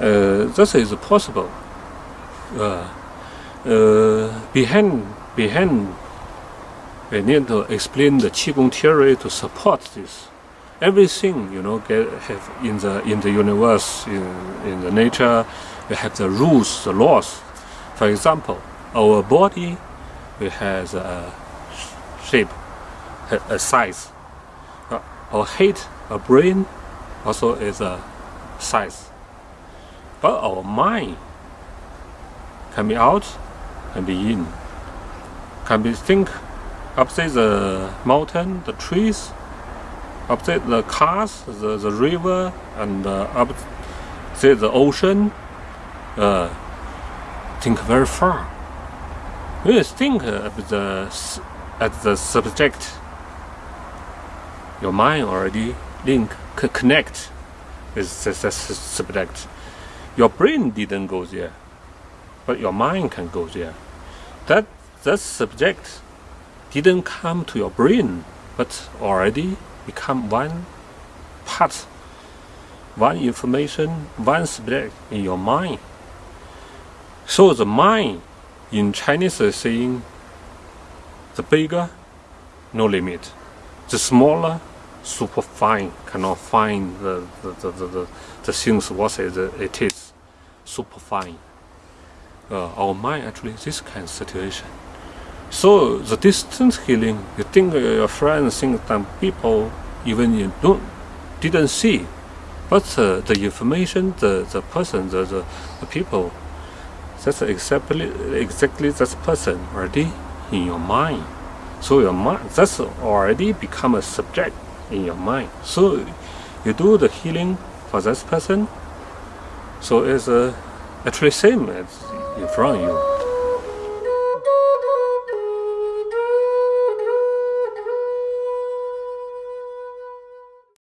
Uh, this is possible. Uh, uh, behind, behind, we need to explain the qigong theory to support this. Everything you know get have in the in the universe, in in the nature, we have the rules, the laws. For example, our body, we has a shape, a size. Our head, our brain, also is a size. But our mind can be out, can be in, can be think opposite the mountain, the trees, opposite the cars, the, the river, and uh, opposite the ocean. Uh, think very far. we think of the at the subject, your mind already link connect with the subject. Your brain didn't go there, but your mind can go there. That that subject didn't come to your brain, but already become one part, one information, one subject in your mind. So the mind in Chinese is saying the bigger, no limit. The smaller, super fine, cannot find the, the, the, the, the things what it is, super fine. Uh, our mind actually this kind of situation. So the distance healing, you think your friends think some people even you don't didn't see, but uh, the information, the, the person, the, the, the people, that's exactly exactly that person already in your mind. So your mind that's already become a subject in your mind. So you do the healing for this person. So it's uh, actually same as front of you.